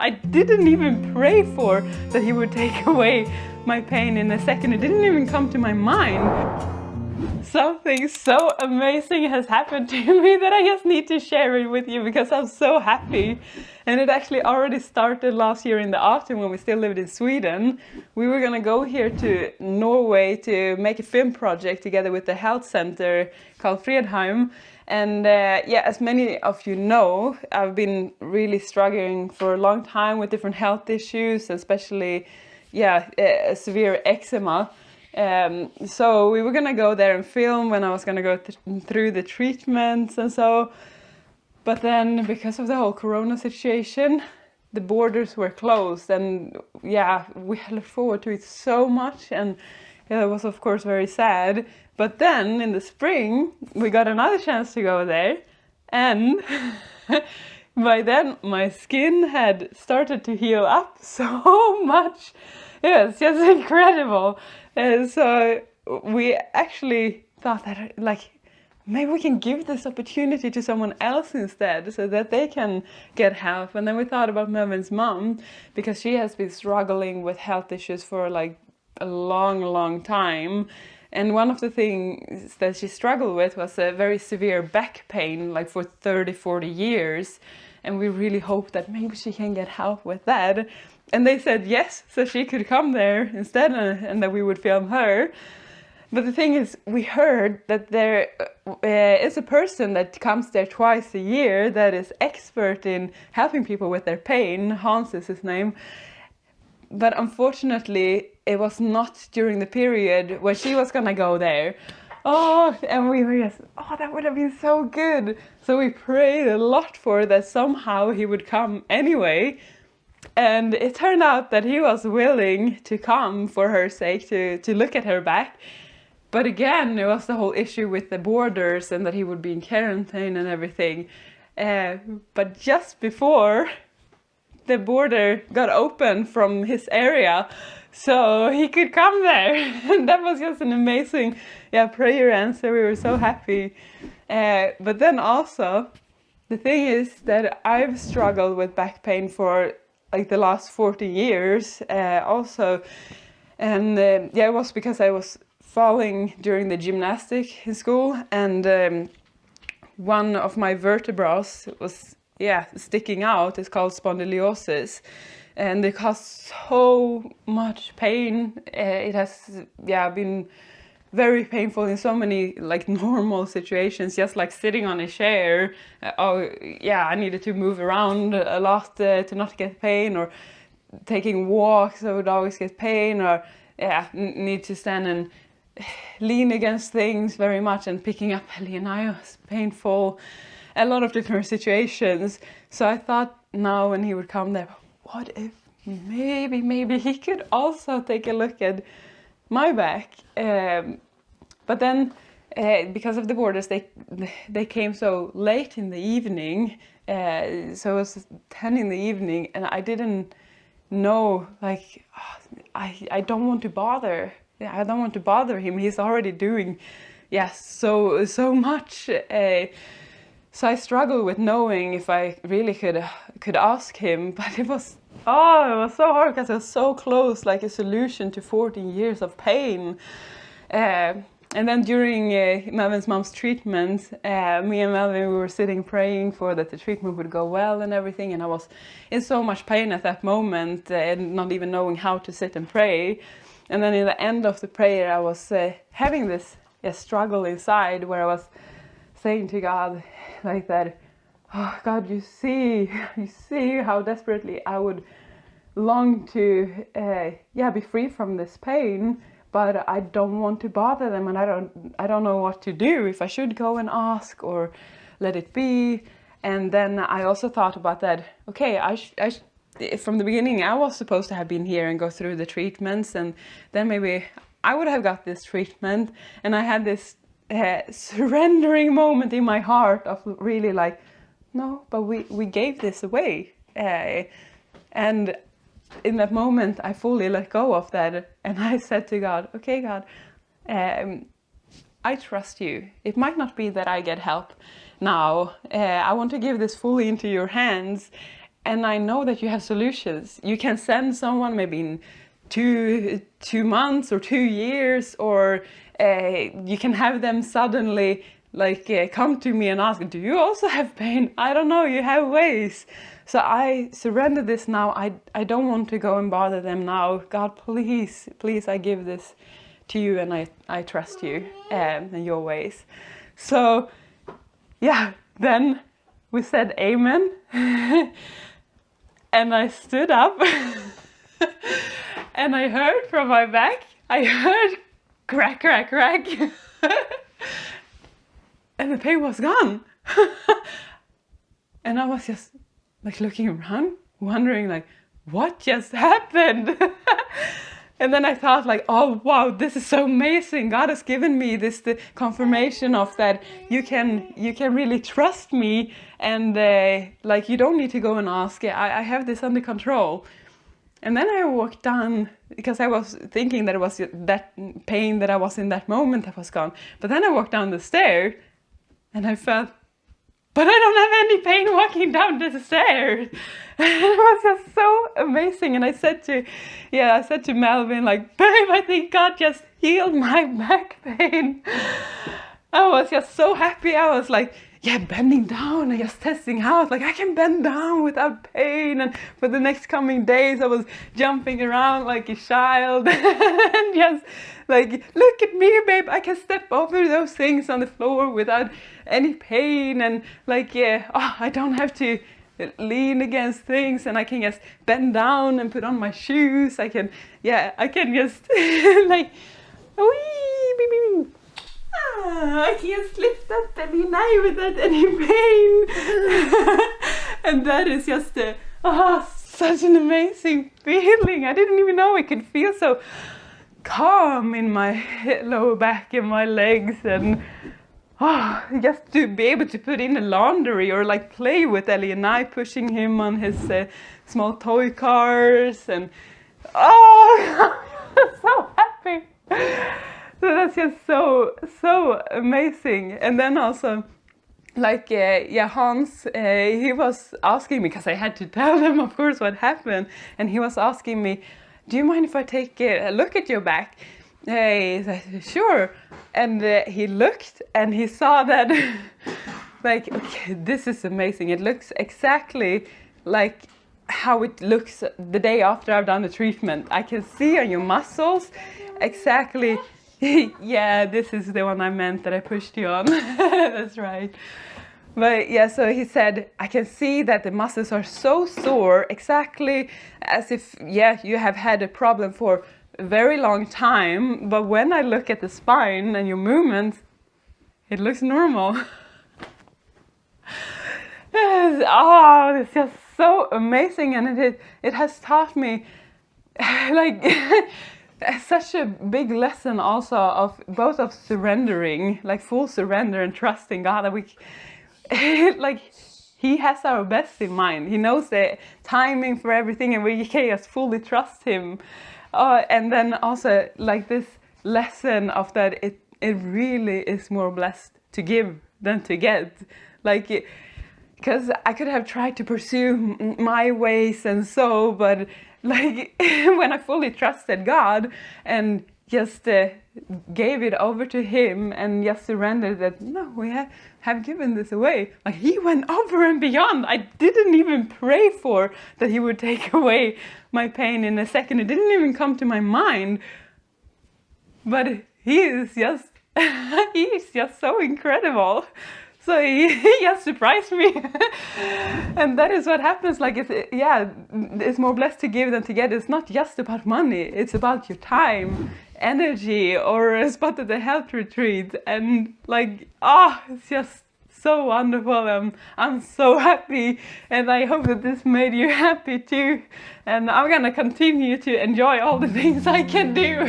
I didn't even pray for that he would take away my pain in a second. It didn't even come to my mind. Something so amazing has happened to me that I just need to share it with you because I'm so happy. And it actually already started last year in the autumn when we still lived in Sweden. We were gonna go here to Norway to make a film project together with the health center called Fredheim. And uh, yeah, as many of you know, I've been really struggling for a long time with different health issues, especially yeah, uh, severe eczema. Um, so we were gonna go there and film when I was gonna go th through the treatments and so. But then because of the whole corona situation, the borders were closed and yeah, we looked forward to it so much and it was of course very sad. But then in the spring, we got another chance to go there and by then my skin had started to heal up so much. Yeah, it's just incredible. And so we actually thought that like maybe we can give this opportunity to someone else instead so that they can get help. And then we thought about Melvin's mom because she has been struggling with health issues for like a long, long time. And one of the things that she struggled with was a very severe back pain, like for 30, 40 years. And we really hope that maybe she can get help with that. And they said yes, so she could come there instead and, and that we would film her. But the thing is, we heard that there uh, is a person that comes there twice a year that is expert in helping people with their pain. Hans is his name. But unfortunately, it was not during the period where she was gonna go there. Oh, and we were just, oh, that would have been so good. So we prayed a lot for that somehow he would come anyway. And it turned out that he was willing to come for her sake to, to look at her back. But again, it was the whole issue with the borders and that he would be in quarantine and everything. Uh, but just before the border got open from his area, so he could come there. and that was just an amazing yeah, prayer answer. We were so happy. Uh, but then also, the thing is that I've struggled with back pain for like the last 40 years uh, also. And uh, yeah, it was because I was falling during the gymnastic in school and um, one of my vertebrae was yeah sticking out. It's called spondylosis and it causes so much pain. Uh, it has yeah been very painful in so many like normal situations just like sitting on a chair uh, oh yeah i needed to move around a lot uh, to not get pain or taking walks i would always get pain or yeah need to stand and lean against things very much and picking up Helena was painful a lot of different situations so i thought now when he would come there what if maybe maybe he could also take a look at my back. Um, but then uh, because of the borders, they they came so late in the evening. Uh, so it was 10 in the evening and I didn't know like oh, I, I don't want to bother I don't want to bother him he's already doing yes so so much uh, so I struggled with knowing if I really could could ask him but it was Oh, it was so hard because it was so close, like a solution to 14 years of pain. Uh, and then during uh, Melvin's mom's treatment, uh, me and Melvin, we were sitting praying for that the treatment would go well and everything. And I was in so much pain at that moment uh, and not even knowing how to sit and pray. And then in the end of the prayer, I was uh, having this struggle inside where I was saying to God like that, oh God, you see, you see how desperately I would long to, uh, yeah, be free from this pain, but I don't want to bother them, and I don't, I don't know what to do if I should go and ask or let it be. And then I also thought about that. Okay, I, I from the beginning I was supposed to have been here and go through the treatments, and then maybe I would have got this treatment, and I had this surrendering moment in my heart of really like no, but we, we gave this away. Uh, and in that moment, I fully let go of that. And I said to God, okay, God, um, I trust you. It might not be that I get help now. Uh, I want to give this fully into your hands. and I know that you have solutions. You can send someone maybe in two two months or two years, or uh, you can have them suddenly like uh, come to me and ask, "Do you also have pain?" I don't know. You have ways. So I surrender this now. I I don't want to go and bother them now. God, please, please, I give this to you, and I I trust you um, and your ways. So yeah, then we said amen. and I stood up and I heard from my back, I heard crack, crack, crack. and the pain was gone. and I was just like looking around, wondering like, what just happened? and then I thought like, oh wow, this is so amazing. God has given me this the confirmation of that you can you can really trust me and uh, like you don't need to go and ask. I, I have this under control. And then I walked down because I was thinking that it was that pain that I was in that moment that was gone. But then I walked down the stair and I felt but I don't have any pain walking down the stairs. it was just so amazing. And I said to, yeah, I said to Melvin, like, babe, I think God just healed my back pain. I was just so happy. I was like, yeah, bending down and just testing out. Like I can bend down without pain. And for the next coming days, I was jumping around like a child and just like, look at me, babe. I can step over those things on the floor without any pain. And like, yeah, oh, I don't have to lean against things and I can just bend down and put on my shoes. I can, yeah, I can just like, wee, ah, I can't lift up any knife without any pain. and that is just a, oh, such an amazing feeling. I didn't even know I could feel so calm in my lower back and my legs and oh, just to be able to put in the laundry or like play with Ellie and I pushing him on his uh, small toy cars and oh, so happy. So that's just so, so amazing. And then also like uh, yeah Hans uh, he was asking me because I had to tell him of course what happened. And he was asking me do you mind if I take a look at your back? He said sure. And uh, he looked and he saw that like okay this is amazing. It looks exactly like how it looks the day after I've done the treatment. I can see on your muscles exactly yeah this is the one I meant that I pushed you on that's right but yeah, so he said, I can see that the muscles are so sore, exactly as if, yeah, you have had a problem for a very long time. But when I look at the spine and your movements, it looks normal. oh, it's just so amazing. And it, it has taught me like such a big lesson also of both of surrendering, like full surrender and trusting God that we like he has our best in mind. He knows the timing for everything and we can just fully trust him. Uh, and then also like this lesson of that it, it really is more blessed to give than to get. Like, because I could have tried to pursue my ways and so, but like when I fully trusted God and just uh, gave it over to him and just surrendered that no we have, have given this away like he went over and beyond. I didn't even pray for that he would take away my pain in a second. It didn't even come to my mind. But he is just he is just so incredible so he, he just surprised me. And that is what happens like it's yeah it's more blessed to give than to get. It's not just about money. It's about your time energy or a spot at the health retreat. And like ah oh, it's just so wonderful. And I'm so happy. And I hope that this made you happy too. And I'm gonna continue to enjoy all the things I can do